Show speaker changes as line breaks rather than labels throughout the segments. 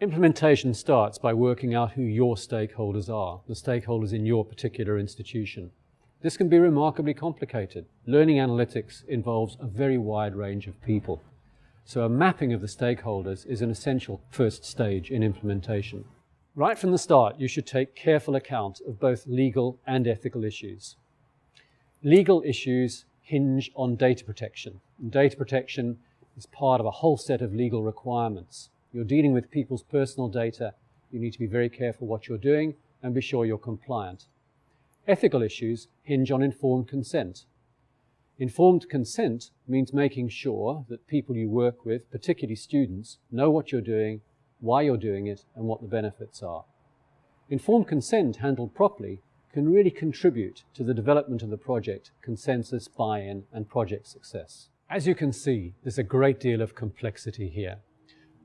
Implementation starts by working out who your stakeholders are, the stakeholders in your particular institution. This can be remarkably complicated. Learning analytics involves a very wide range of people. So a mapping of the stakeholders is an essential first stage in implementation. Right from the start, you should take careful account of both legal and ethical issues. Legal issues hinge on data protection. And data protection is part of a whole set of legal requirements. You're dealing with people's personal data. You need to be very careful what you're doing and be sure you're compliant. Ethical issues hinge on informed consent. Informed consent means making sure that people you work with, particularly students, know what you're doing, why you're doing it, and what the benefits are. Informed consent handled properly can really contribute to the development of the project, consensus, buy-in, and project success. As you can see, there's a great deal of complexity here.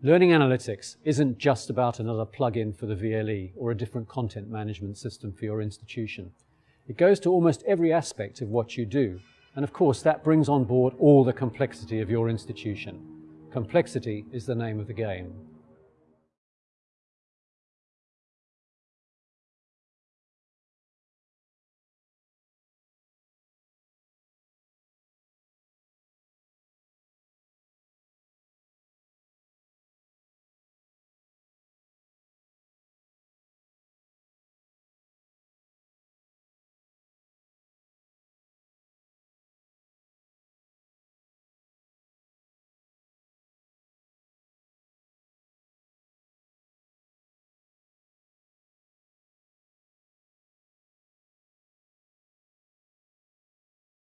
Learning analytics isn't just about another plugin for the VLE or a different content management system for your institution. It goes to almost every aspect of what you do, and of course that brings on board all the complexity of your institution. Complexity is the name of the game.